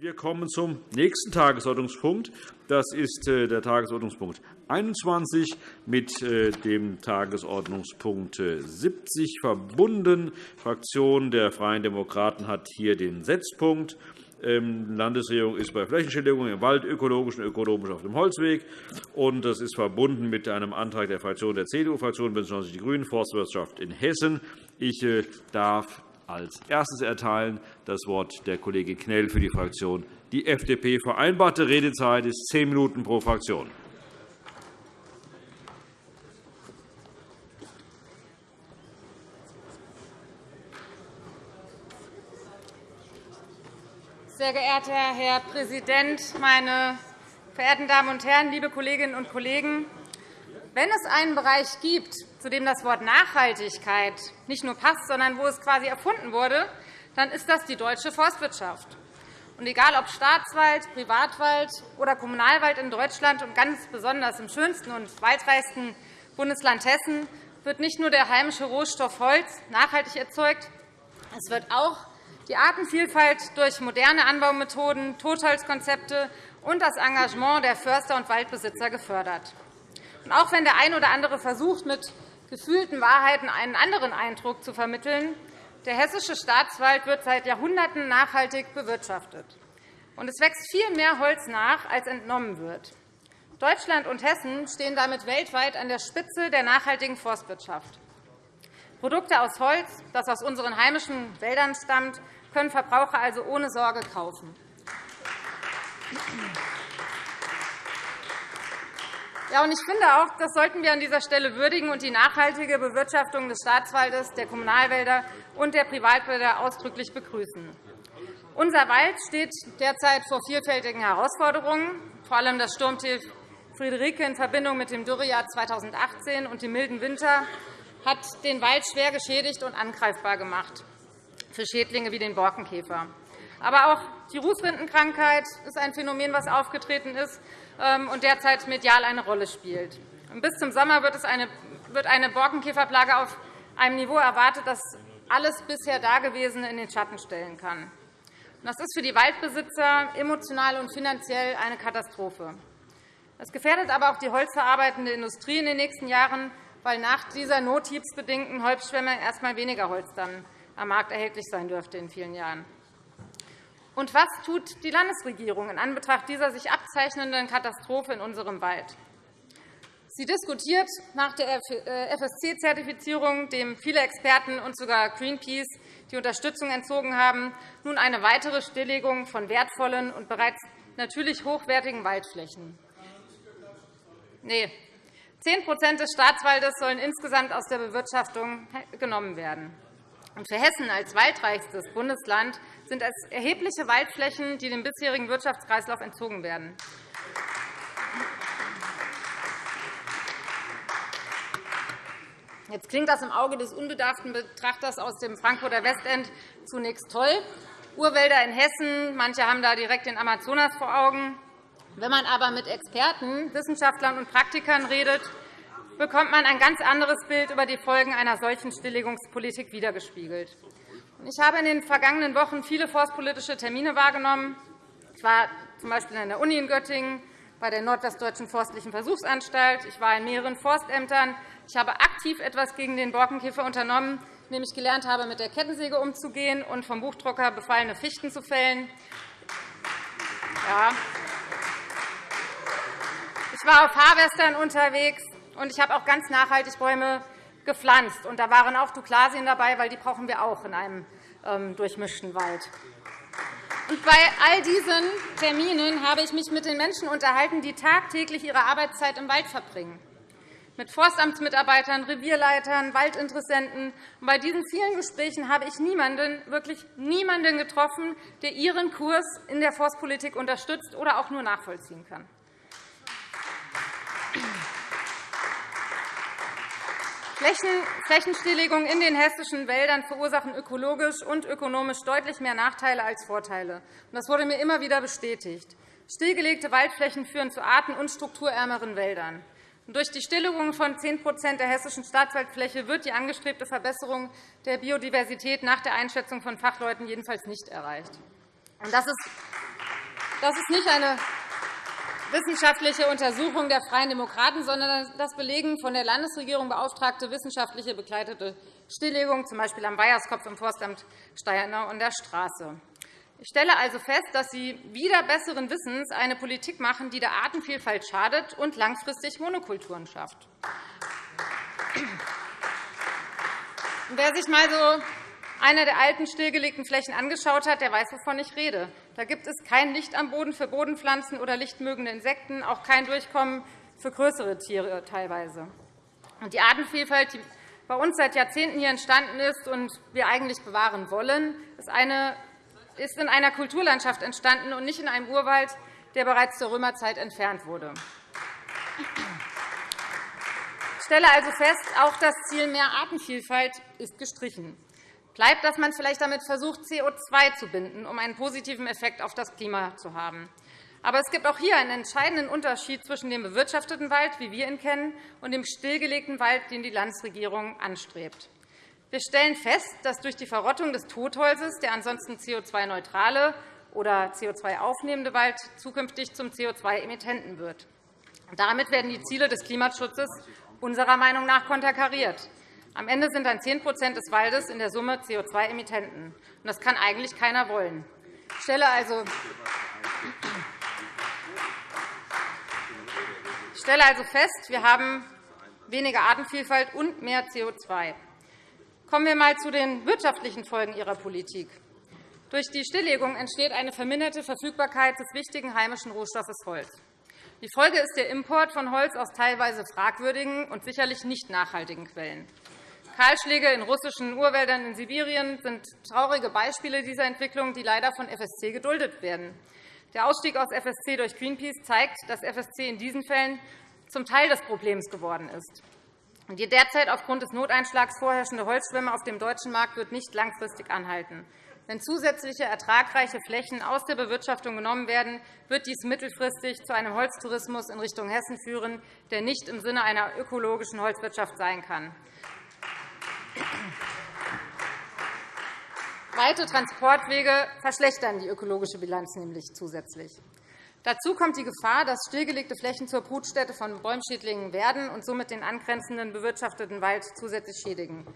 Wir kommen zum nächsten Tagesordnungspunkt. Das ist äh, der Tagesordnungspunkt 21 mit äh, dem Tagesordnungspunkt 70 verbunden. Die Fraktion der Freien Demokraten hat hier den Setzpunkt. Die ähm, Landesregierung ist bei Flächenstilllegungen im Wald ökologisch und ökonomisch auf dem Holzweg. Das ist verbunden mit einem Antrag der Fraktion der CDU-Fraktion bzw. die GRÜNEN, Forstwirtschaft in Hessen. Ich äh, darf als erstes erteilen das Wort der Kollege Knell für die Fraktion die FDP. Vereinbarte Redezeit ist zehn Minuten pro Fraktion. Sehr geehrter Herr Präsident, meine verehrten Damen und Herren, liebe Kolleginnen und Kollegen! Wenn es einen Bereich gibt, zu dem das Wort Nachhaltigkeit nicht nur passt, sondern wo es quasi erfunden wurde, dann ist das die deutsche Forstwirtschaft. Und egal ob Staatswald, Privatwald oder Kommunalwald in Deutschland und ganz besonders im schönsten und waldreichsten Bundesland Hessen wird nicht nur der heimische Rohstoff Holz nachhaltig erzeugt, es wird auch die Artenvielfalt durch moderne Anbaumethoden, Totholzkonzepte und das Engagement der Förster und Waldbesitzer gefördert. Auch wenn der ein oder andere versucht, mit gefühlten Wahrheiten einen anderen Eindruck zu vermitteln, der hessische Staatswald wird seit Jahrhunderten nachhaltig bewirtschaftet. Und es wächst viel mehr Holz nach, als entnommen wird. Deutschland und Hessen stehen damit weltweit an der Spitze der nachhaltigen Forstwirtschaft. Produkte aus Holz, das aus unseren heimischen Wäldern stammt, können Verbraucher also ohne Sorge kaufen. Ja, und ich finde auch, das sollten wir an dieser Stelle würdigen und die nachhaltige Bewirtschaftung des Staatswaldes, der Kommunalwälder und der Privatwälder ausdrücklich begrüßen. Unser Wald steht derzeit vor vielfältigen Herausforderungen. Vor allem das Sturmtief Friederike in Verbindung mit dem Dürrejahr 2018 und dem milden Winter hat den Wald schwer geschädigt und angreifbar gemacht für Schädlinge wie den Borkenkäfer. Aber auch die Rußrindenkrankheit ist ein Phänomen, das aufgetreten ist und derzeit medial eine Rolle spielt. Bis zum Sommer wird eine Borkenkäferplage auf einem Niveau erwartet, das alles bisher Dagewesene in den Schatten stellen kann. Das ist für die Waldbesitzer emotional und finanziell eine Katastrophe. Es gefährdet aber auch die holzverarbeitende Industrie in den nächsten Jahren, weil nach dieser nothiebsbedingten Holzschwemme erst einmal weniger Holz dann am Markt erhältlich sein dürfte in vielen Jahren. Und was tut die Landesregierung in Anbetracht dieser sich abzeichnenden Katastrophe in unserem Wald? Sie diskutiert nach der FSC-Zertifizierung, dem viele Experten und sogar Greenpeace die Unterstützung entzogen haben, nun eine weitere Stilllegung von wertvollen und bereits natürlich hochwertigen Waldflächen. Nee, 10% des Staatswaldes sollen insgesamt aus der Bewirtschaftung genommen werden. Für Hessen als waldreichstes Bundesland sind es erhebliche Waldflächen, die dem bisherigen Wirtschaftskreislauf entzogen werden. Jetzt klingt das im Auge des unbedarften Betrachters aus dem Frankfurter Westend zunächst toll. Urwälder in Hessen, manche haben da direkt den Amazonas vor Augen. Wenn man aber mit Experten, Wissenschaftlern und Praktikern redet, bekommt man ein ganz anderes Bild über die Folgen einer solchen Stilllegungspolitik wiedergespiegelt. Ich habe in den vergangenen Wochen viele forstpolitische Termine wahrgenommen. Ich war z. B. an der Uni in Göttingen, bei der Nordwestdeutschen Forstlichen Versuchsanstalt. Ich war in mehreren Forstämtern. Ich habe aktiv etwas gegen den Borkenkäfer unternommen, indem ich gelernt habe, mit der Kettensäge umzugehen und vom Buchdrucker befallene Fichten zu fällen. Ja. Ich war auf Harvestern unterwegs und ich habe auch ganz nachhaltig Bäume gepflanzt. Und da waren auch Douglasien dabei, weil die brauchen wir auch in einem ähm, durchmischten Wald. Und bei all diesen Terminen habe ich mich mit den Menschen unterhalten, die tagtäglich ihre Arbeitszeit im Wald verbringen mit Forstamtsmitarbeitern, Revierleitern, Waldinteressenten. Bei diesen vielen Gesprächen habe ich niemanden, wirklich niemanden getroffen, der Ihren Kurs in der Forstpolitik unterstützt oder auch nur nachvollziehen kann. Flächenstilllegungen in den hessischen Wäldern verursachen ökologisch und ökonomisch deutlich mehr Nachteile als Vorteile. Das wurde mir immer wieder bestätigt. Stillgelegte Waldflächen führen zu arten- und strukturärmeren Wäldern. Durch die Stilllegung von 10% der hessischen Staatswaldfläche wird die angestrebte Verbesserung der Biodiversität nach der Einschätzung von Fachleuten jedenfalls nicht erreicht. Das ist nicht eine wissenschaftliche Untersuchung der Freien Demokraten, sondern das belegen von der Landesregierung beauftragte wissenschaftliche begleitete Stilllegung, z. B. am Weiherskopf im Forstamt Steyernau und der Straße. Ich stelle also fest, dass Sie wieder besseren Wissens eine Politik machen, die der Artenvielfalt schadet und langfristig Monokulturen schafft. Wer sich einmal so eine der alten stillgelegten Flächen angeschaut hat, der weiß, wovon ich rede. Da gibt es kein Licht am Boden für Bodenpflanzen oder lichtmögende Insekten, auch kein Durchkommen für größere Tiere teilweise. Die Artenvielfalt, die bei uns seit Jahrzehnten hier entstanden ist und wir eigentlich bewahren wollen, ist in einer Kulturlandschaft entstanden und nicht in einem Urwald, der bereits zur Römerzeit entfernt wurde. Ich stelle also fest, auch das Ziel mehr Artenvielfalt ist gestrichen bleibt, dass man vielleicht damit versucht, CO2 zu binden, um einen positiven Effekt auf das Klima zu haben. Aber es gibt auch hier einen entscheidenden Unterschied zwischen dem bewirtschafteten Wald, wie wir ihn kennen, und dem stillgelegten Wald, den die Landesregierung anstrebt. Wir stellen fest, dass durch die Verrottung des Totholzes der ansonsten CO2-neutrale oder CO2-aufnehmende Wald zukünftig zum CO2-Emittenten wird. Damit werden die Ziele des Klimaschutzes unserer Meinung nach konterkariert. Am Ende sind dann 10% des Waldes in der Summe CO2-Emittenten. Das kann eigentlich keiner wollen. Ich stelle also ich stelle also fest, wir haben weniger Artenvielfalt und mehr CO2. Kommen wir einmal zu den wirtschaftlichen Folgen Ihrer Politik. Durch die Stilllegung entsteht eine verminderte Verfügbarkeit des wichtigen heimischen Rohstoffes Holz. Die Folge ist der Import von Holz aus teilweise fragwürdigen und sicherlich nicht nachhaltigen Quellen. Kahlschläge in russischen Urwäldern in Sibirien sind traurige Beispiele dieser Entwicklung, die leider von FSC geduldet werden. Der Ausstieg aus FSC durch Greenpeace zeigt, dass FSC in diesen Fällen zum Teil des Problems geworden ist. Die derzeit aufgrund des Noteinschlags vorherrschende Holzschwemme auf dem deutschen Markt wird nicht langfristig anhalten. Wenn zusätzliche ertragreiche Flächen aus der Bewirtschaftung genommen werden, wird dies mittelfristig zu einem Holztourismus in Richtung Hessen führen, der nicht im Sinne einer ökologischen Holzwirtschaft sein kann. Weite Transportwege verschlechtern die ökologische Bilanz nämlich zusätzlich. Dazu kommt die Gefahr, dass stillgelegte Flächen zur Brutstätte von Bäumschädlingen werden und somit den angrenzenden bewirtschafteten Wald zusätzlich schädigen.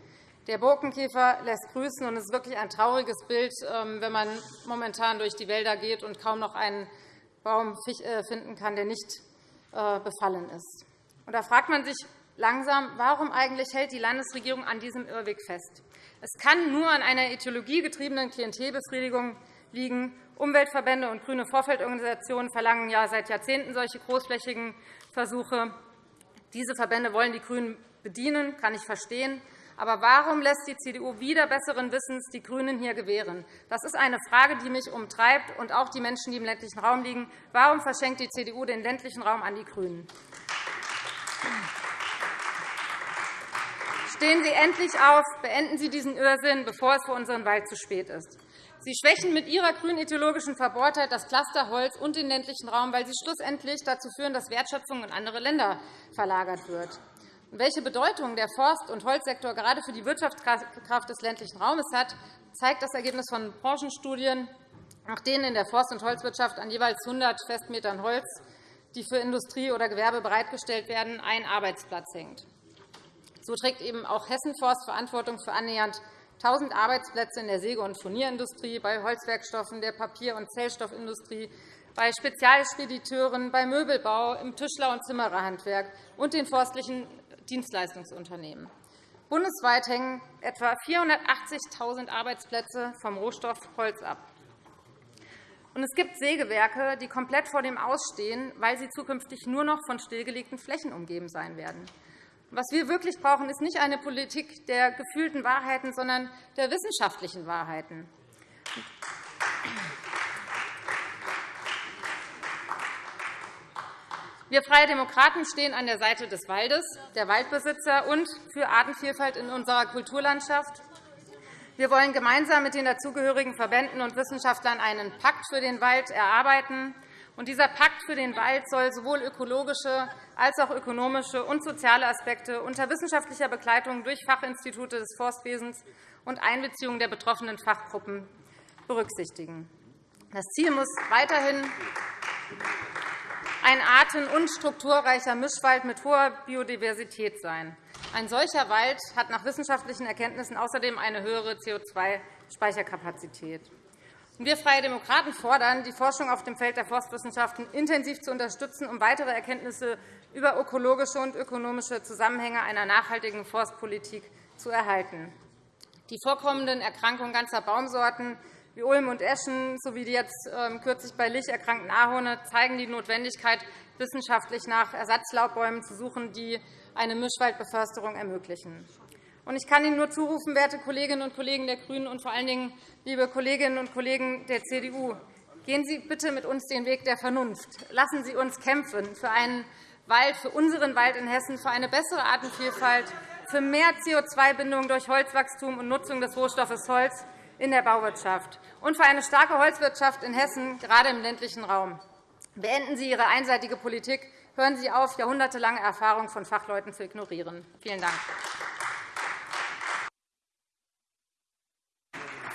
Der Borkenkäfer lässt grüßen, und es ist wirklich ein trauriges Bild, ähm, wenn man momentan durch die Wälder geht und kaum noch einen Baum äh, finden kann, der nicht äh, befallen ist. Da fragt man sich, langsam, warum eigentlich hält die Landesregierung an diesem Irrweg fest? Es kann nur an einer ideologiegetriebenen Klientelbefriedigung liegen. Umweltverbände und grüne Vorfeldorganisationen verlangen ja seit Jahrzehnten solche großflächigen Versuche. Diese Verbände wollen die GRÜNEN bedienen, kann ich verstehen. Aber warum lässt die CDU wieder besseren Wissens die GRÜNEN hier gewähren? Das ist eine Frage, die mich umtreibt, und auch die Menschen, die im ländlichen Raum liegen. Warum verschenkt die CDU den ländlichen Raum an die GRÜNEN? Stehen Sie endlich auf, beenden Sie diesen Irrsinn, bevor es für unseren Wald zu spät ist. Sie schwächen mit Ihrer grünideologischen Verbohrtheit das Cluster Holz und den ländlichen Raum, weil Sie schlussendlich dazu führen, dass Wertschöpfung in andere Länder verlagert wird. Welche Bedeutung der Forst- und Holzsektor gerade für die Wirtschaftskraft des ländlichen Raumes hat, zeigt das Ergebnis von Branchenstudien, nach denen in der Forst- und Holzwirtschaft an jeweils 100 Festmetern Holz, die für Industrie oder Gewerbe bereitgestellt werden, ein Arbeitsplatz hängt. So trägt eben auch Hessenforst Verantwortung für annähernd 1.000 Arbeitsplätze in der Säge- und Furnierindustrie, bei Holzwerkstoffen, der Papier- und Zellstoffindustrie, bei Spezialspediteuren, bei Möbelbau, im Tischler- und Zimmererhandwerk und den forstlichen Dienstleistungsunternehmen. Bundesweit hängen etwa 480.000 Arbeitsplätze vom Rohstoff Holz ab. Es gibt Sägewerke, die komplett vor dem Ausstehen, weil sie zukünftig nur noch von stillgelegten Flächen umgeben sein werden. Was wir wirklich brauchen, ist nicht eine Politik der gefühlten Wahrheiten, sondern der wissenschaftlichen Wahrheiten. Wir Freie Demokraten stehen an der Seite des Waldes, der Waldbesitzer und für Artenvielfalt in unserer Kulturlandschaft. Wir wollen gemeinsam mit den dazugehörigen Verbänden und Wissenschaftlern einen Pakt für den Wald erarbeiten. Dieser Pakt für den Wald soll sowohl ökologische als auch ökonomische und soziale Aspekte unter wissenschaftlicher Begleitung durch Fachinstitute des Forstwesens und Einbeziehung der betroffenen Fachgruppen berücksichtigen. Das Ziel muss weiterhin ein arten- und strukturreicher Mischwald mit hoher Biodiversität sein. Ein solcher Wald hat nach wissenschaftlichen Erkenntnissen außerdem eine höhere CO2-Speicherkapazität. Wir Freie Demokraten fordern, die Forschung auf dem Feld der Forstwissenschaften intensiv zu unterstützen, um weitere Erkenntnisse über ökologische und ökonomische Zusammenhänge einer nachhaltigen Forstpolitik zu erhalten. Die vorkommenden Erkrankungen ganzer Baumsorten wie Ulm und Eschen sowie die jetzt ähm, kürzlich bei Lich erkrankten Ahorne zeigen die Notwendigkeit, wissenschaftlich nach Ersatzlaubbäumen zu suchen, die eine Mischwaldbeförsterung ermöglichen. Ich kann Ihnen nur zurufen, werte Kolleginnen und Kollegen der GRÜNEN und vor allen Dingen liebe Kolleginnen und Kollegen der CDU, gehen Sie bitte mit uns den Weg der Vernunft. Lassen Sie uns kämpfen für einen Wald, für unseren Wald in Hessen, für eine bessere Artenvielfalt, für mehr CO2-Bindung durch Holzwachstum und Nutzung des Rohstoffes Holz in der Bauwirtschaft und für eine starke Holzwirtschaft in Hessen, gerade im ländlichen Raum. Beenden Sie Ihre einseitige Politik. Hören Sie auf, jahrhundertelange Erfahrung von Fachleuten zu ignorieren. Vielen Dank.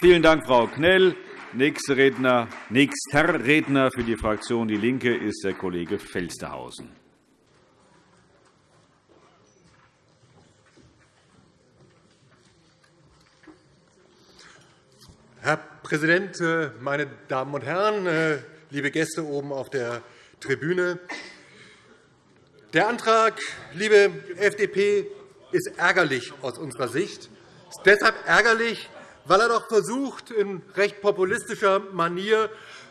Vielen Dank, Frau Knell. Nächster Redner, nächster Redner für die Fraktion DIE LINKE ist der Kollege Felstehausen. Herr Präsident, äh, meine Damen und Herren, äh, liebe Gäste oben auf der Tribüne! Der Antrag, liebe FDP, ist ärgerlich aus unserer Sicht. Er ist deshalb ärgerlich, weil er doch versucht, in recht populistischer Manier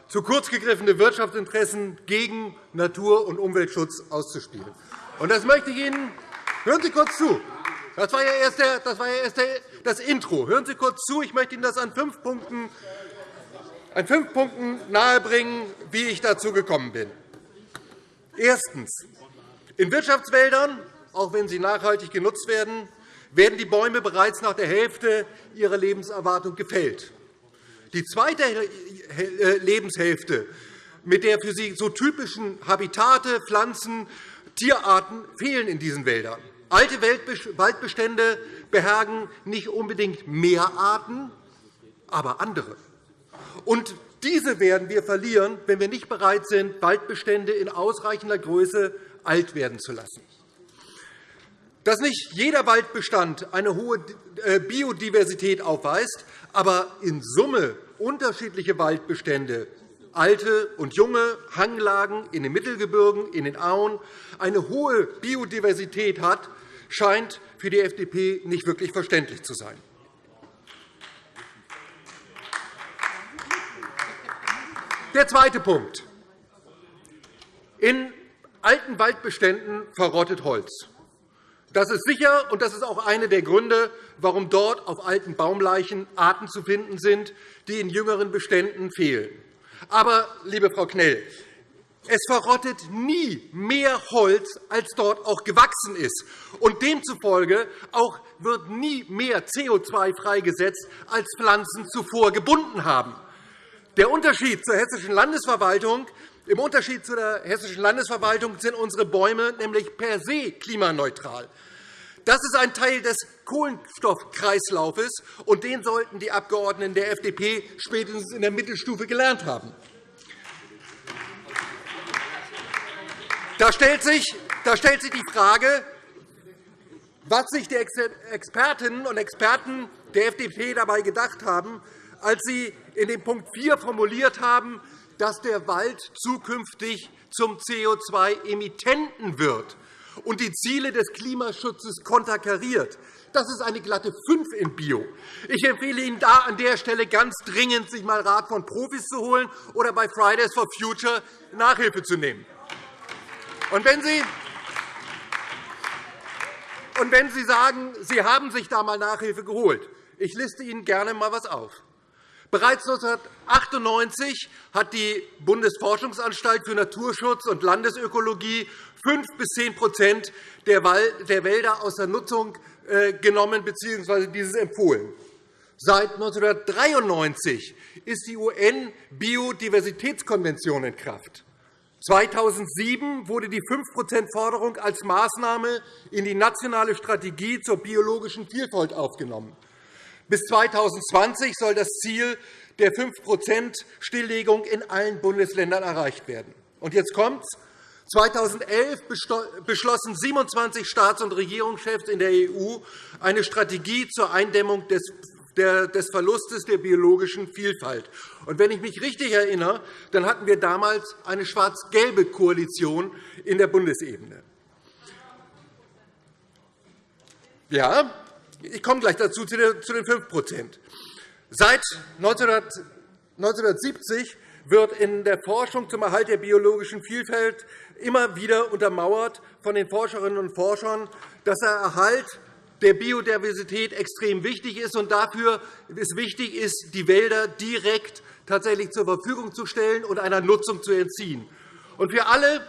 zu kurz gegriffene Wirtschaftsinteressen gegen Natur- und Umweltschutz auszuspielen. Und das möchte ich Ihnen Hören Sie kurz zu. Das war ja erst, der, das, war ja erst der, das Intro. Hören Sie kurz zu. Ich möchte Ihnen das an fünf Punkten, an fünf Punkten nahebringen, wie ich dazu gekommen bin. Erstens. In Wirtschaftswäldern, auch wenn sie nachhaltig genutzt werden, werden die Bäume bereits nach der Hälfte ihrer Lebenserwartung gefällt. Die zweite äh, Lebenshälfte mit der für sie so typischen Habitate, Pflanzen, Tierarten fehlen in diesen Wäldern. Alte Waldbestände behergen nicht unbedingt mehr Arten, aber andere. Und diese werden wir verlieren, wenn wir nicht bereit sind, Waldbestände in ausreichender Größe alt werden zu lassen. Dass nicht jeder Waldbestand eine hohe äh, Biodiversität aufweist, aber in Summe unterschiedliche Waldbestände alte und junge Hanglagen in den Mittelgebirgen, in den Auen eine hohe Biodiversität hat, scheint für die FDP nicht wirklich verständlich zu sein. Der zweite Punkt. In alten Waldbeständen verrottet Holz. Das ist sicher, und das ist auch einer der Gründe, warum dort auf alten Baumleichen Arten zu finden sind, die in jüngeren Beständen fehlen. Aber, liebe Frau Knell, es verrottet nie mehr Holz, als dort auch gewachsen ist. Und demzufolge auch wird nie mehr CO2 freigesetzt, als Pflanzen zuvor gebunden haben. Der Unterschied zur Hessischen Landesverwaltung im Unterschied zu der Hessischen Landesverwaltung sind unsere Bäume nämlich per se klimaneutral. Das ist ein Teil des Kohlenstoffkreislaufes, und den sollten die Abgeordneten der FDP spätestens in der Mittelstufe gelernt haben. Da stellt sich, die Frage, was sich die Expertinnen und Experten der FDP dabei gedacht haben, als sie in dem Punkt 4 formuliert haben, dass der Wald zukünftig zum CO2-Emittenten wird und die Ziele des Klimaschutzes konterkariert. Das ist eine glatte 5 in Bio. Ich empfehle Ihnen da an der Stelle ganz dringend, sich einmal Rat von Profis zu holen oder bei Fridays for Future Nachhilfe zu nehmen. Und wenn Sie und wenn Sie sagen, Sie haben sich da einmal Nachhilfe geholt, ich liste Ihnen gerne einmal etwas auf. Bereits 1998 hat die Bundesforschungsanstalt für Naturschutz und Landesökologie 5 bis 10% der Wälder aus der Nutzung äh, genommen bzw. dieses empfohlen. Seit 1993 ist die UN-Biodiversitätskonvention in Kraft. 2007 wurde die 5-%-Forderung als Maßnahme in die nationale Strategie zur biologischen Vielfalt aufgenommen. Bis 2020 soll das Ziel der 5% Stilllegung in allen Bundesländern erreicht werden. Und jetzt kommt's. 2011 beschlossen 27 Staats- und Regierungschefs in der EU eine Strategie zur Eindämmung des des Verlustes der biologischen Vielfalt. Und wenn ich mich richtig erinnere, dann hatten wir damals eine schwarz-gelbe Koalition in der Bundesebene. Ja, ich komme gleich dazu zu den 5% Seit 1970 wird in der Forschung zum Erhalt der biologischen Vielfalt immer wieder untermauert von den Forscherinnen und Forschern, dass der Erhalt der Biodiversität extrem wichtig ist und dafür es wichtig ist, die Wälder direkt tatsächlich zur Verfügung zu stellen und einer Nutzung zu entziehen. Für alle,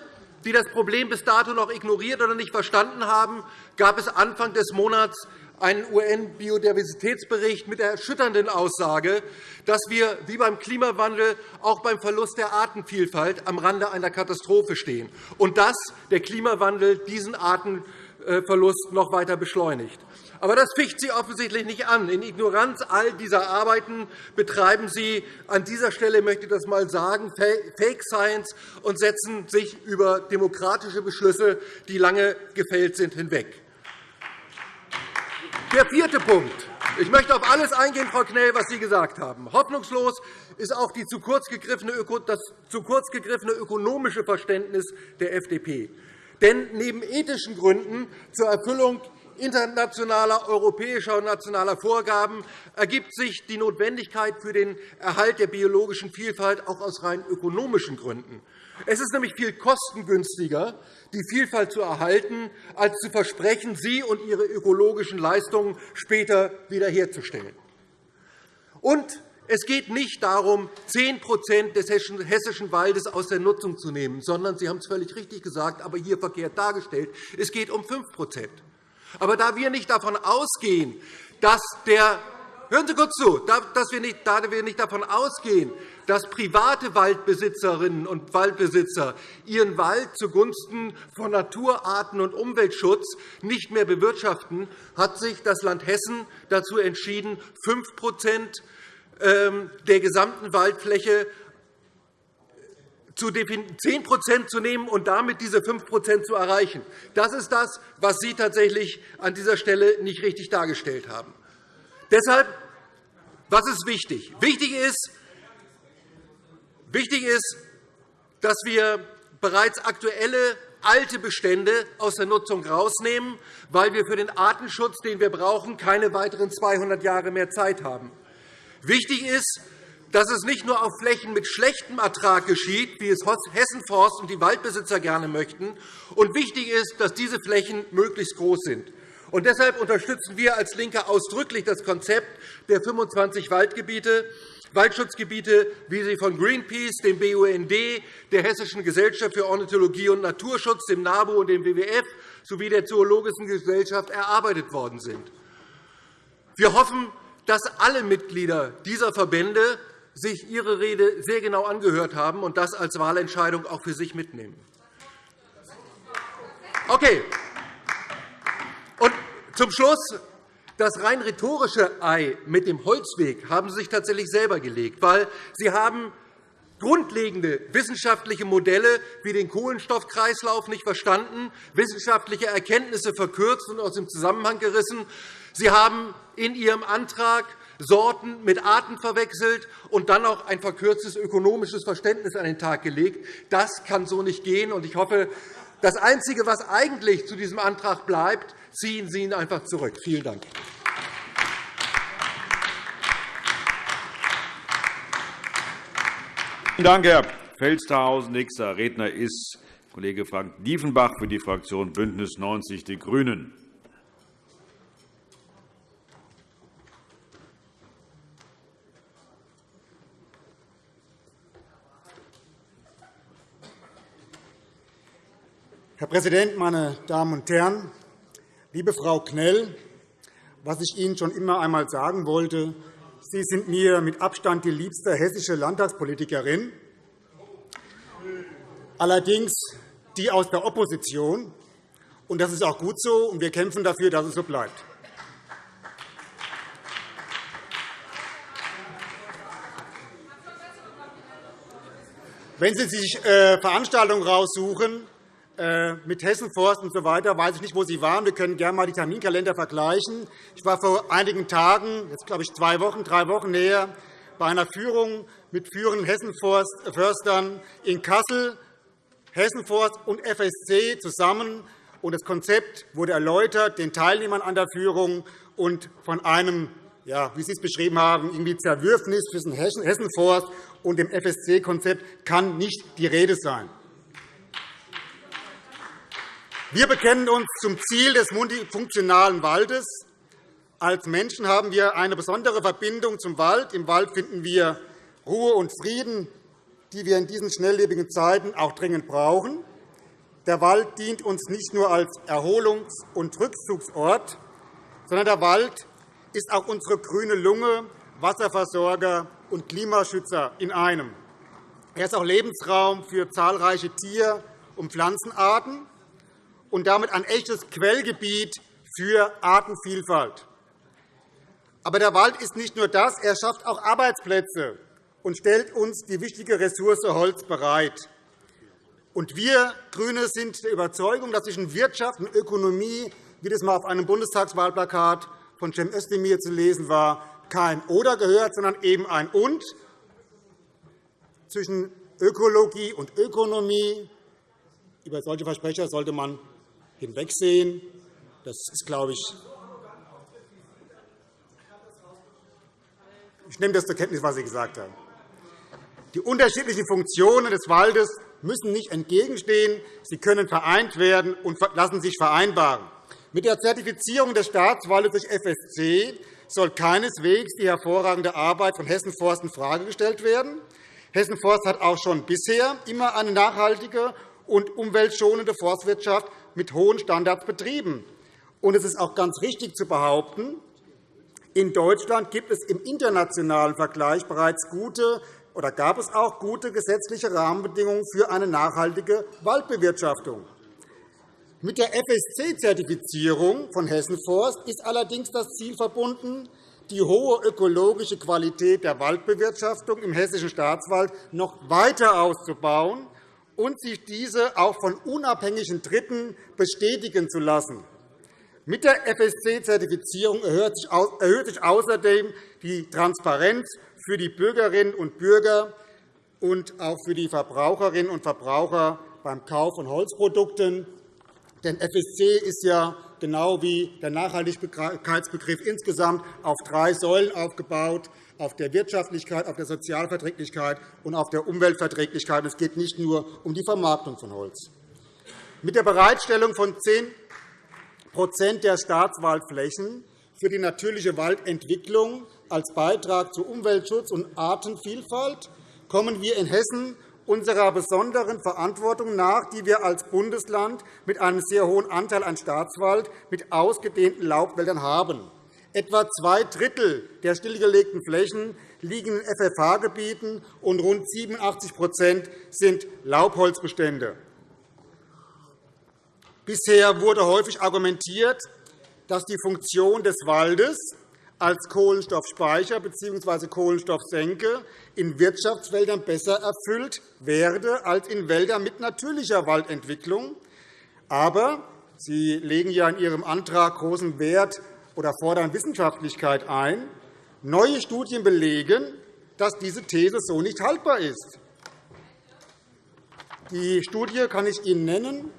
die das Problem bis dato noch ignoriert oder nicht verstanden haben, gab es Anfang des Monats einen UN-Biodiversitätsbericht mit der erschütternden Aussage, dass wir wie beim Klimawandel auch beim Verlust der Artenvielfalt am Rande einer Katastrophe stehen und dass der Klimawandel diesen Arten Verlust noch weiter beschleunigt. Aber das ficht Sie offensichtlich nicht an. In Ignoranz all dieser Arbeiten betreiben Sie an dieser Stelle, möchte ich das einmal sagen, Fake Science und setzen sich über demokratische Beschlüsse, die lange gefällt sind, hinweg. Der vierte Punkt. Ich möchte auf alles eingehen, Frau Knell, was Sie gesagt haben. Hoffnungslos ist auch das zu kurz gegriffene ökonomische Verständnis der FDP. Denn neben ethischen Gründen zur Erfüllung internationaler, europäischer und nationaler Vorgaben ergibt sich die Notwendigkeit für den Erhalt der biologischen Vielfalt auch aus rein ökonomischen Gründen. Es ist nämlich viel kostengünstiger, die Vielfalt zu erhalten, als zu versprechen, sie und ihre ökologischen Leistungen später wiederherzustellen. Und es geht nicht darum, 10% des hessischen Waldes aus der Nutzung zu nehmen, sondern Sie haben es völlig richtig gesagt, aber hier verkehrt dargestellt. Es geht um 5% Aber da wir nicht davon ausgehen, dass der Hören Sie kurz zu, dass wir nicht, da wir nicht davon ausgehen, dass private Waldbesitzerinnen und Waldbesitzer ihren Wald zugunsten von Naturarten und Umweltschutz nicht mehr bewirtschaften, hat sich das Land Hessen dazu entschieden, 5% ähm, der gesamten Waldfläche 10% zu nehmen und damit diese 5% zu erreichen. Das ist das, was Sie tatsächlich an dieser Stelle nicht richtig dargestellt haben. Deshalb, was ist wichtig? Wichtig ist, wichtig ist dass wir bereits aktuelle alte Bestände aus der Nutzung herausnehmen, weil wir für den Artenschutz, den wir brauchen, keine weiteren 200 Jahre mehr Zeit haben. Wichtig ist, dass es nicht nur auf Flächen mit schlechtem Ertrag geschieht, wie es Hessenforst und die Waldbesitzer gerne möchten. Und wichtig ist, dass diese Flächen möglichst groß sind. Und deshalb unterstützen wir als LINKE ausdrücklich das Konzept der 25 Waldgebiete, Waldschutzgebiete, wie sie von Greenpeace, dem BUND, der Hessischen Gesellschaft für Ornithologie und Naturschutz, dem NABU und dem WWF sowie der Zoologischen Gesellschaft erarbeitet worden sind. Wir hoffen, dass alle Mitglieder dieser Verbände sich Ihre Rede sehr genau angehört haben und das als Wahlentscheidung auch für sich mitnehmen. Okay. Und zum Schluss das rein rhetorische Ei mit dem Holzweg haben Sie sich tatsächlich selber gelegt, weil Sie haben grundlegende wissenschaftliche Modelle wie den Kohlenstoffkreislauf nicht verstanden, wissenschaftliche Erkenntnisse verkürzt und aus dem Zusammenhang gerissen. Sie haben in Ihrem Antrag Sorten mit Arten verwechselt und dann auch ein verkürztes ökonomisches Verständnis an den Tag gelegt. Das kann so nicht gehen. Ich hoffe, das Einzige, was eigentlich zu diesem Antrag bleibt, ziehen Sie ihn einfach zurück. Vielen Dank. Vielen Dank, Herr Felstehausen. Nächster Redner ist Kollege Frank Diefenbach für die Fraktion BÜNDNIS 90 die GRÜNEN. Herr Präsident, meine Damen und Herren! Liebe Frau Knell, was ich Ihnen schon immer einmal sagen wollte, Sie sind mir mit Abstand die liebste hessische Landtagspolitikerin, allerdings die aus der Opposition. Und das ist auch gut so, und wir kämpfen dafür, dass es so bleibt. Wenn Sie sich äh, Veranstaltungen raussuchen, mit Hessenforst und so weiter, weiß ich nicht, wo Sie waren. Wir können gerne einmal die Terminkalender vergleichen. Ich war vor einigen Tagen, jetzt glaube ich zwei Wochen, drei Wochen näher, bei einer Führung mit führenden Hessenförstern in Kassel, Hessenforst und FSC zusammen. Und das Konzept wurde erläutert den Teilnehmern an der Führung und von einem ja, wie Sie es beschrieben haben, irgendwie Zerwürfnis zwischen Hessenforst und dem FSC-Konzept kann nicht die Rede sein. Wir bekennen uns zum Ziel des multifunktionalen Waldes. Als Menschen haben wir eine besondere Verbindung zum Wald. Im Wald finden wir Ruhe und Frieden, die wir in diesen schnelllebigen Zeiten auch dringend brauchen. Der Wald dient uns nicht nur als Erholungs- und Rückzugsort, sondern der Wald ist auch unsere grüne Lunge, Wasserversorger und Klimaschützer in einem. Er ist auch Lebensraum für zahlreiche Tier- und Pflanzenarten und damit ein echtes Quellgebiet für Artenvielfalt. Aber der Wald ist nicht nur das, er schafft auch Arbeitsplätze und stellt uns die wichtige Ressource Holz bereit. Und wir GRÜNE sind der Überzeugung, dass zwischen Wirtschaft und Ökonomie, wie das einmal auf einem Bundestagswahlplakat von Cem Özdemir zu lesen war, kein Oder gehört, sondern eben ein Und. Zwischen Ökologie und Ökonomie über solche Versprecher sollte man hinwegsehen. Das ist, glaube ich, ich nehme das zur Kenntnis, was Sie gesagt haben. Die unterschiedlichen Funktionen des Waldes müssen nicht entgegenstehen. Sie können vereint werden und lassen sich vereinbaren. Mit der Zertifizierung des Staatswaldes durch FSC soll keineswegs die hervorragende Arbeit von Hessen Forst in Frage gestellt werden. Hessen Forst hat auch schon bisher immer eine nachhaltige und umweltschonende Forstwirtschaft mit hohen Standards betrieben. Und es ist auch ganz richtig zu behaupten, in Deutschland gibt es im internationalen Vergleich bereits gute oder gab es auch gute gesetzliche Rahmenbedingungen für eine nachhaltige Waldbewirtschaftung. Mit der FSC-Zertifizierung von Hessen Forst ist allerdings das Ziel verbunden, die hohe ökologische Qualität der Waldbewirtschaftung im Hessischen Staatswald noch weiter auszubauen und sich diese auch von unabhängigen Dritten bestätigen zu lassen. Mit der FSC-Zertifizierung erhöht sich außerdem die Transparenz für die Bürgerinnen und Bürger und auch für die Verbraucherinnen und Verbraucher beim Kauf von Holzprodukten. Denn FSC ist ja genau wie der Nachhaltigkeitsbegriff insgesamt auf drei Säulen aufgebaut auf der Wirtschaftlichkeit, auf der Sozialverträglichkeit und auf der Umweltverträglichkeit. Es geht nicht nur um die Vermarktung von Holz. Mit der Bereitstellung von 10% der Staatswaldflächen für die natürliche Waldentwicklung als Beitrag zu Umweltschutz und Artenvielfalt kommen wir in Hessen unserer besonderen Verantwortung nach, die wir als Bundesland mit einem sehr hohen Anteil an Staatswald mit ausgedehnten Laubwäldern haben. Etwa zwei Drittel der stillgelegten Flächen liegen in FFH-Gebieten, und rund 87% sind Laubholzbestände. Bisher wurde häufig argumentiert, dass die Funktion des Waldes als Kohlenstoffspeicher bzw. Kohlenstoffsenke in Wirtschaftswäldern besser erfüllt werde als in Wäldern mit natürlicher Waldentwicklung. Aber Sie legen ja in Ihrem Antrag großen Wert oder fordern Wissenschaftlichkeit ein. Neue Studien belegen, dass diese These so nicht haltbar ist. Die Studie kann ich Ihnen nennen.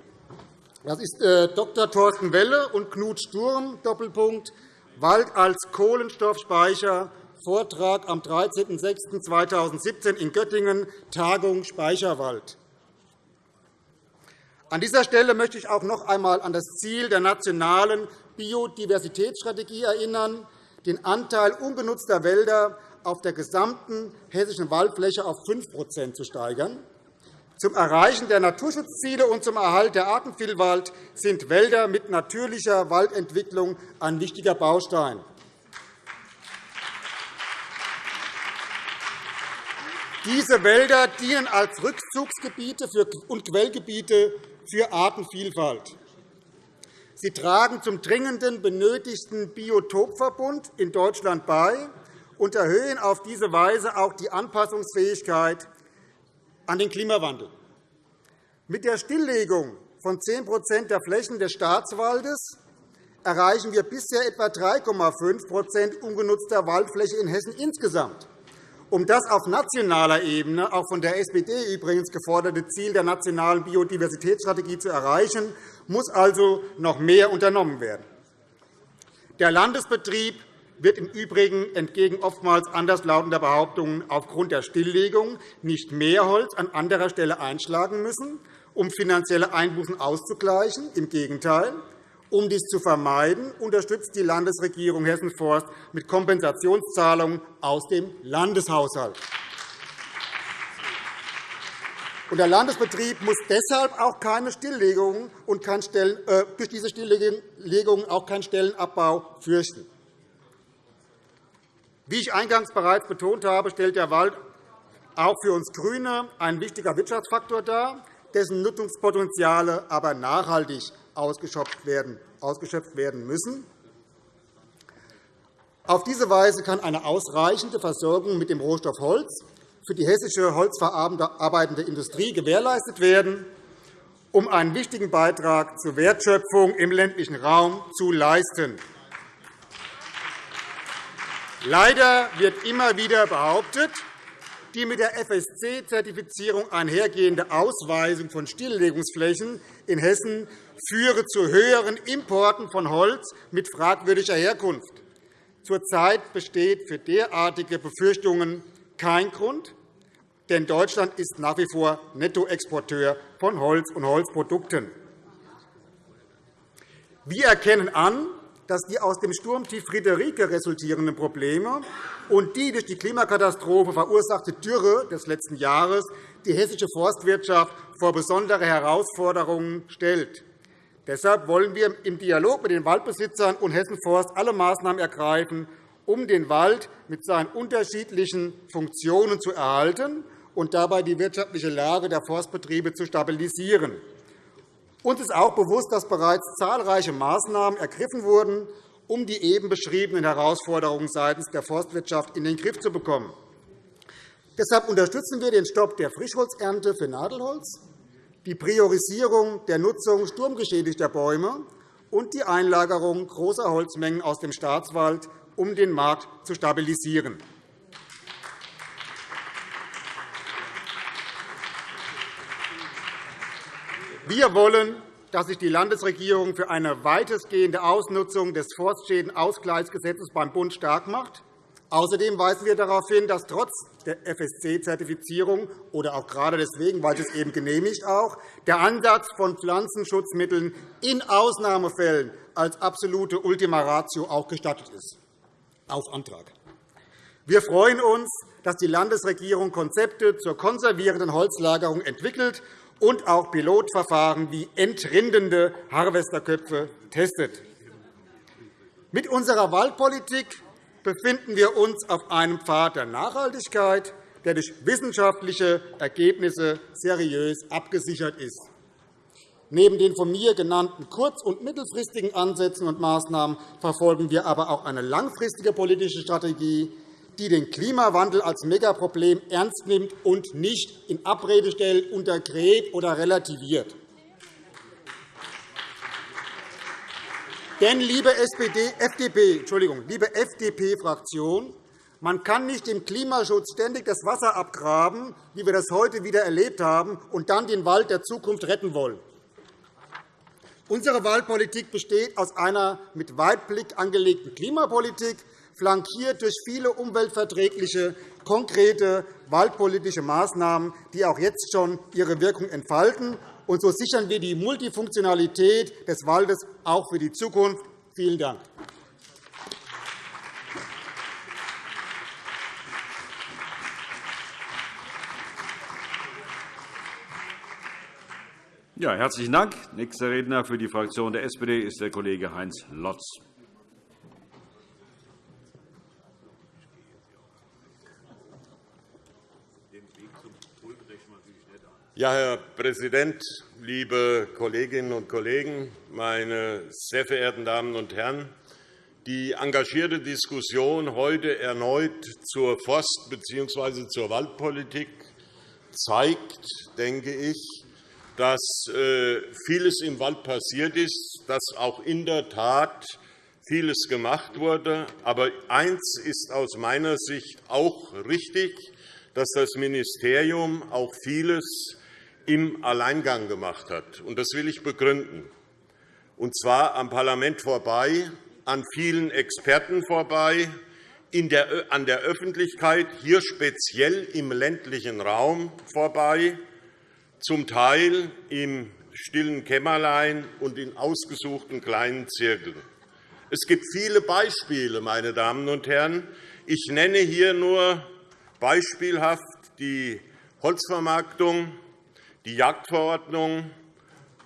Das ist äh, Dr. Thorsten Welle und Knut Sturm, Doppelpunkt, Wald als Kohlenstoffspeicher, Vortrag am 13.06.2017 in Göttingen, Tagung Speicherwald. An dieser Stelle möchte ich auch noch einmal an das Ziel der nationalen Biodiversitätsstrategie erinnern, den Anteil ungenutzter Wälder auf der gesamten hessischen Waldfläche auf 5% zu steigern. Zum Erreichen der Naturschutzziele und zum Erhalt der Artenvielfalt sind Wälder mit natürlicher Waldentwicklung ein wichtiger Baustein. Diese Wälder dienen als Rückzugsgebiete und Quellgebiete für Artenvielfalt. Sie tragen zum dringenden benötigten Biotopverbund in Deutschland bei und erhöhen auf diese Weise auch die Anpassungsfähigkeit an den Klimawandel. Mit der Stilllegung von 10% der Flächen des Staatswaldes erreichen wir bisher etwa 3,5% ungenutzter Waldfläche in Hessen insgesamt. Um das auf nationaler Ebene, auch von der SPD übrigens geforderte Ziel der nationalen Biodiversitätsstrategie zu erreichen, muss also noch mehr unternommen werden. Der Landesbetrieb wird im Übrigen entgegen oftmals anderslautender Behauptungen aufgrund der Stilllegung nicht mehr Holz an anderer Stelle einschlagen müssen, um finanzielle Einbußen auszugleichen. Im Gegenteil. Um dies zu vermeiden, unterstützt die Landesregierung Hessen-Forst mit Kompensationszahlungen aus dem Landeshaushalt. Der Landesbetrieb muss deshalb auch keine Stilllegungen und kein Stellen, äh, durch diese Stilllegungen auch keinen Stellenabbau fürchten. Wie ich eingangs bereits betont habe, stellt der Wald auch für uns GRÜNE ein wichtiger Wirtschaftsfaktor dar, dessen Nutzungspotenziale aber nachhaltig ausgeschöpft werden müssen. Auf diese Weise kann eine ausreichende Versorgung mit dem Rohstoff Holz für die hessische holzverarbeitende Industrie gewährleistet werden, um einen wichtigen Beitrag zur Wertschöpfung im ländlichen Raum zu leisten. Leider wird immer wieder behauptet, die mit der FSC-Zertifizierung einhergehende Ausweisung von Stilllegungsflächen in Hessen führe zu höheren Importen von Holz mit fragwürdiger Herkunft. Zurzeit besteht für derartige Befürchtungen kein Grund, denn Deutschland ist nach wie vor Nettoexporteur von Holz und Holzprodukten. Wir erkennen an, dass die aus dem Sturmtief Friederike resultierenden Probleme und die durch die Klimakatastrophe verursachte Dürre des letzten Jahres die hessische Forstwirtschaft vor besondere Herausforderungen stellt. Deshalb wollen wir im Dialog mit den Waldbesitzern und Hessen Forst alle Maßnahmen ergreifen, um den Wald mit seinen unterschiedlichen Funktionen zu erhalten und dabei die wirtschaftliche Lage der Forstbetriebe zu stabilisieren. Uns ist auch bewusst, dass bereits zahlreiche Maßnahmen ergriffen wurden, um die eben beschriebenen Herausforderungen seitens der Forstwirtschaft in den Griff zu bekommen. Deshalb unterstützen wir den Stopp der Frischholzernte für Nadelholz, die Priorisierung der Nutzung sturmgeschädigter Bäume und die Einlagerung großer Holzmengen aus dem Staatswald, um den Markt zu stabilisieren. Wir wollen, dass sich die Landesregierung für eine weitestgehende Ausnutzung des Forstschädenausgleichsgesetzes beim Bund stark macht. Außerdem weisen wir darauf hin, dass trotz der FSC-Zertifizierung oder auch gerade deswegen, weil es eben genehmigt auch, der Ansatz von Pflanzenschutzmitteln in Ausnahmefällen als absolute Ultima Ratio auch gestattet ist, auf Antrag. Wir freuen uns, dass die Landesregierung Konzepte zur konservierenden Holzlagerung entwickelt und auch Pilotverfahren wie entrindende Harvesterköpfe testet. Mit unserer Waldpolitik befinden wir uns auf einem Pfad der Nachhaltigkeit, der durch wissenschaftliche Ergebnisse seriös abgesichert ist. Neben den von mir genannten kurz- und mittelfristigen Ansätzen und Maßnahmen verfolgen wir aber auch eine langfristige politische Strategie, die den Klimawandel als Megaproblem ernst nimmt und nicht in Abrede stellt, untergräbt oder relativiert. Denn, liebe, SPD, FDP, Entschuldigung, liebe FDP-Fraktion, man kann nicht im Klimaschutz ständig das Wasser abgraben, wie wir das heute wieder erlebt haben, und dann den Wald der Zukunft retten wollen. Unsere Waldpolitik besteht aus einer mit Weitblick angelegten Klimapolitik, flankiert durch viele umweltverträgliche, konkrete waldpolitische Maßnahmen, die auch jetzt schon ihre Wirkung entfalten. Und so sichern wir die Multifunktionalität des Waldes auch für die Zukunft. Vielen Dank. Ja, herzlichen Dank. Nächster Redner für die Fraktion der SPD ist der Kollege Heinz Lotz. Ja, Herr Präsident, liebe Kolleginnen und Kollegen, meine sehr verehrten Damen und Herren! Die engagierte Diskussion heute erneut zur Forst- bzw. zur Waldpolitik zeigt, denke ich, dass äh, vieles im Wald passiert ist, dass auch in der Tat vieles gemacht wurde. Aber eines ist aus meiner Sicht auch richtig, dass das Ministerium auch vieles im Alleingang gemacht hat. Das will ich begründen, und zwar am Parlament vorbei, an vielen Experten vorbei, an der Öffentlichkeit, hier speziell im ländlichen Raum vorbei, zum Teil im stillen Kämmerlein und in ausgesuchten kleinen Zirkeln. Es gibt viele Beispiele, meine Damen und Herren. Ich nenne hier nur beispielhaft die Holzvermarktung, die Jagdverordnung,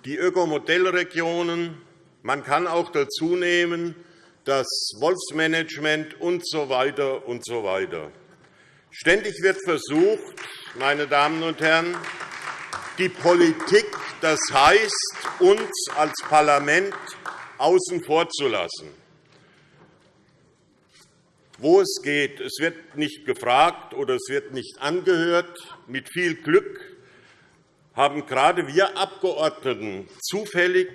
die Ökomodellregionen. Man kann auch dazu nehmen das Wolfsmanagement usw. So weiter und so weiter. Ständig wird versucht, meine Damen und Herren, die Politik, das heißt uns als Parlament, außen vor zu lassen. Wo es geht, es wird nicht gefragt oder es wird nicht angehört. Mit viel Glück haben gerade wir Abgeordneten zufällig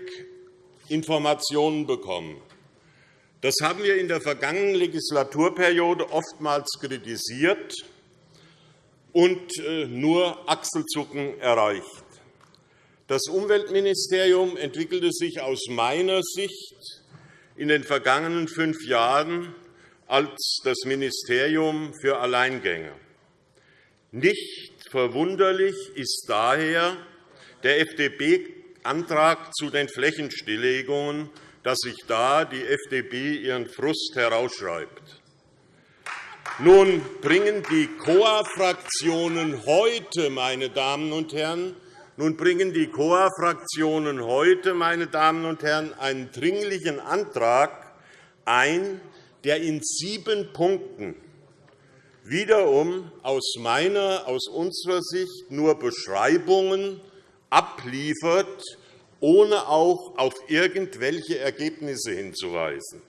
Informationen bekommen. Das haben wir in der vergangenen Legislaturperiode oftmals kritisiert und äh, nur Achselzucken erreicht. Das Umweltministerium entwickelte sich aus meiner Sicht in den vergangenen fünf Jahren als das Ministerium für Alleingänge. Nicht verwunderlich ist daher der FDP-Antrag zu den Flächenstilllegungen dass sich da die FDP ihren Frust herausschreibt. Nun bringen die COA-Fraktionen heute, meine Damen und Herren, nun bringen die COA-Fraktionen heute, meine Damen und Herren, einen dringlichen Antrag ein, der in sieben Punkten wiederum aus meiner, aus unserer Sicht nur Beschreibungen abliefert, ohne auch auf irgendwelche Ergebnisse hinzuweisen.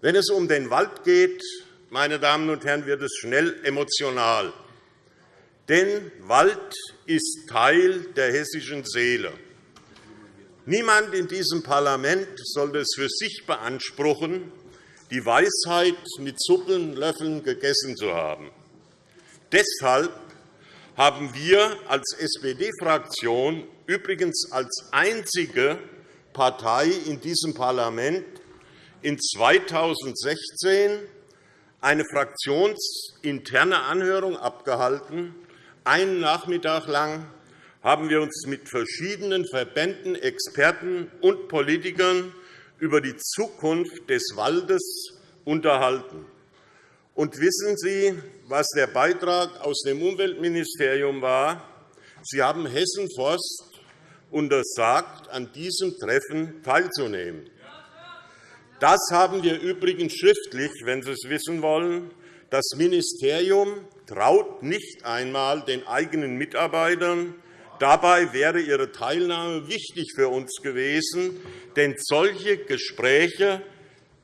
Wenn es um den Wald geht, meine Damen und Herren, wird es schnell emotional. Denn Wald ist Teil der hessischen Seele. Niemand in diesem Parlament sollte es für sich beanspruchen, die Weisheit mit Suppenlöffeln gegessen zu haben. Deshalb haben wir als SPD-Fraktion übrigens als einzige Partei in diesem Parlament in 2016 eine fraktionsinterne Anhörung abgehalten. Einen Nachmittag lang haben wir uns mit verschiedenen Verbänden, Experten und Politikern über die Zukunft des Waldes unterhalten. Und wissen Sie, was der Beitrag aus dem Umweltministerium war? Sie haben Hessen Forst untersagt, an diesem Treffen teilzunehmen. Das haben wir übrigens schriftlich, wenn Sie es wissen wollen. Das Ministerium traut nicht einmal den eigenen Mitarbeitern. Dabei wäre ihre Teilnahme wichtig für uns gewesen, denn solche Gespräche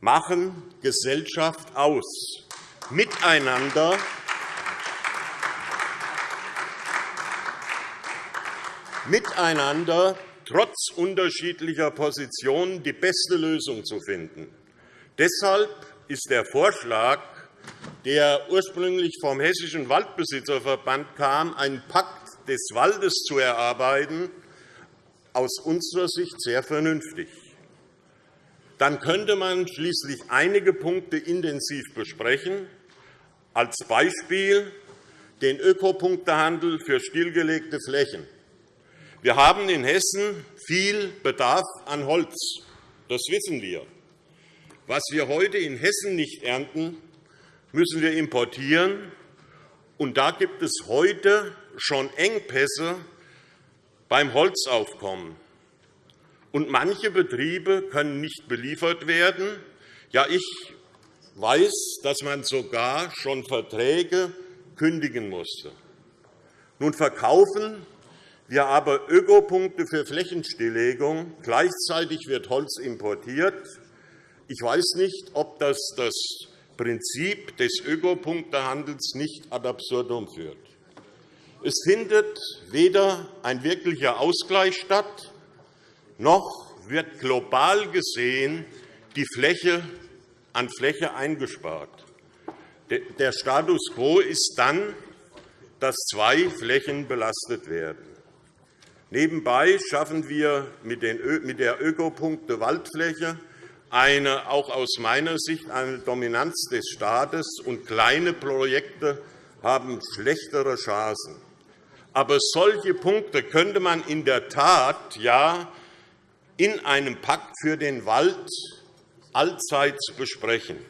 machen Gesellschaft aus. Miteinander miteinander trotz unterschiedlicher Positionen die beste Lösung zu finden. Deshalb ist der Vorschlag, der ursprünglich vom Hessischen Waldbesitzerverband kam, einen Pakt des Waldes zu erarbeiten, aus unserer Sicht sehr vernünftig. Dann könnte man schließlich einige Punkte intensiv besprechen, als Beispiel den Ökopunktehandel für stillgelegte Flächen. Wir haben in Hessen viel Bedarf an Holz. Das wissen wir. Was wir heute in Hessen nicht ernten, müssen wir importieren. Und da gibt es heute schon Engpässe beim Holzaufkommen. Und manche Betriebe können nicht beliefert werden. Ja, ich weiß, dass man sogar schon Verträge kündigen musste. Nun verkaufen wir aber Ökopunkte für Flächenstilllegung. Gleichzeitig wird Holz importiert. Ich weiß nicht, ob das das Prinzip des Ökopunktehandels nicht ad absurdum führt. Es findet weder ein wirklicher Ausgleich statt, noch wird global gesehen die Fläche an Fläche eingespart. Der Status quo ist dann, dass zwei Flächen belastet werden. Nebenbei schaffen wir mit der Ökopunkte Waldfläche eine, auch aus meiner Sicht eine Dominanz des Staates, und kleine Projekte haben schlechtere Chancen. Aber solche Punkte könnte man in der Tat ja in einem Pakt für den Wald allzeit besprechen.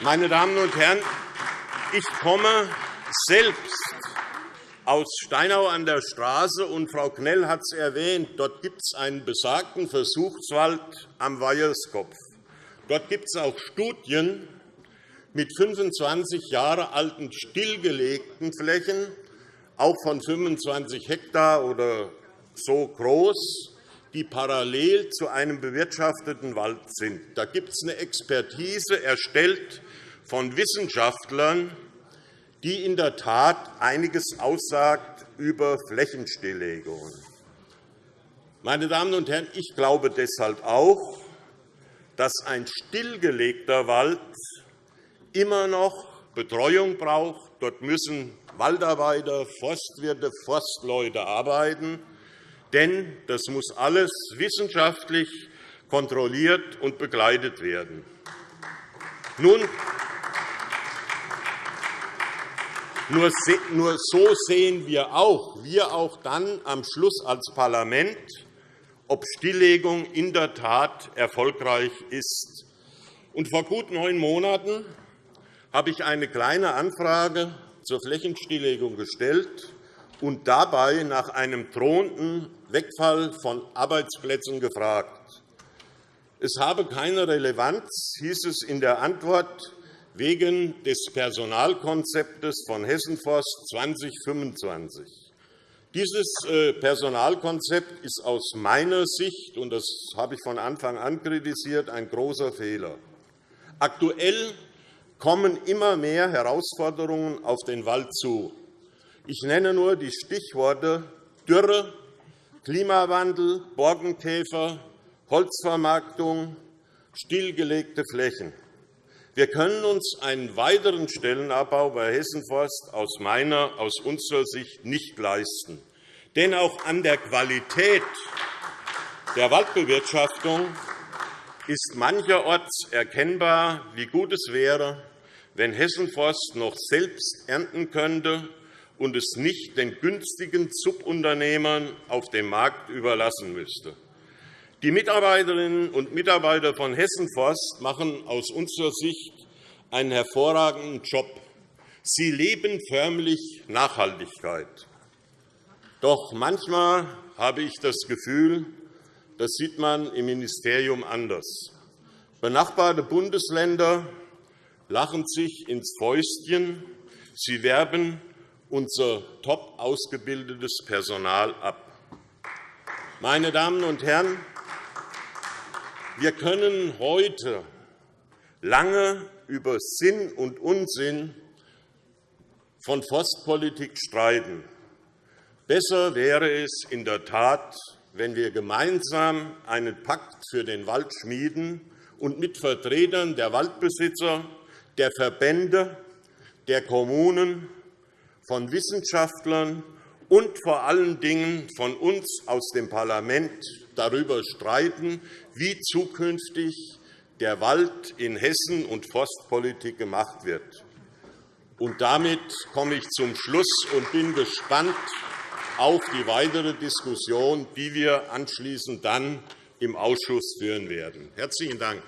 Meine Damen und Herren, ich komme selbst aus Steinau an der Straße, und Frau Knell hat es erwähnt. Dort gibt es einen besagten Versuchswald am Weiherskopf. Dort gibt es auch Studien mit 25 Jahre alten stillgelegten Flächen, auch von 25 Hektar oder so groß, die parallel zu einem bewirtschafteten Wald sind. Da gibt es eine Expertise, erstellt von Wissenschaftlern, die in der Tat einiges aussagt über Flächenstilllegungen. Meine Damen und Herren, ich glaube deshalb auch, dass ein stillgelegter Wald immer noch Betreuung braucht. Dort müssen Waldarbeiter, Forstwirte, Forstleute arbeiten. Denn das muss alles wissenschaftlich kontrolliert und begleitet werden. Nun, nur so sehen wir auch, wir auch dann am Schluss als Parlament, ob Stilllegung in der Tat erfolgreich ist. vor gut neun Monaten habe ich eine Kleine Anfrage zur Flächenstilllegung gestellt und dabei nach einem drohenden Wegfall von Arbeitsplätzen gefragt. Es habe keine Relevanz, hieß es in der Antwort, wegen des Personalkonzeptes von Hessenforst 2025. Dieses äh, Personalkonzept ist aus meiner Sicht, und das habe ich von Anfang an kritisiert, ein großer Fehler. Aktuell kommen immer mehr Herausforderungen auf den Wald zu. Ich nenne nur die Stichworte Dürre, Klimawandel, Borkenkäfer, Holzvermarktung, stillgelegte Flächen. Wir können uns einen weiteren Stellenabbau bei Hessenforst aus meiner, aus unserer Sicht nicht leisten. Denn auch an der Qualität der Waldbewirtschaftung ist mancherorts erkennbar, wie gut es wäre, wenn Hessenforst noch selbst ernten könnte und es nicht den günstigen Subunternehmern auf dem Markt überlassen müsste. Die Mitarbeiterinnen und Mitarbeiter von Hessenforst machen aus unserer Sicht einen hervorragenden Job. Sie leben förmlich Nachhaltigkeit. Doch manchmal habe ich das Gefühl, das sieht man im Ministerium anders. Benachbarte Bundesländer lachen sich ins Fäustchen. Sie werben unser top ausgebildetes Personal ab. Meine Damen und Herren, wir können heute lange über Sinn und Unsinn von Forstpolitik streiten. Besser wäre es in der Tat, wenn wir gemeinsam einen Pakt für den Wald schmieden und mit Vertretern der Waldbesitzer, der Verbände, der Kommunen von Wissenschaftlern und vor allen Dingen von uns aus dem Parlament darüber streiten, wie zukünftig der Wald in Hessen und Forstpolitik gemacht wird. Und damit komme ich zum Schluss und bin gespannt auf die weitere Diskussion, die wir anschließend dann im Ausschuss führen werden. – Herzlichen Dank.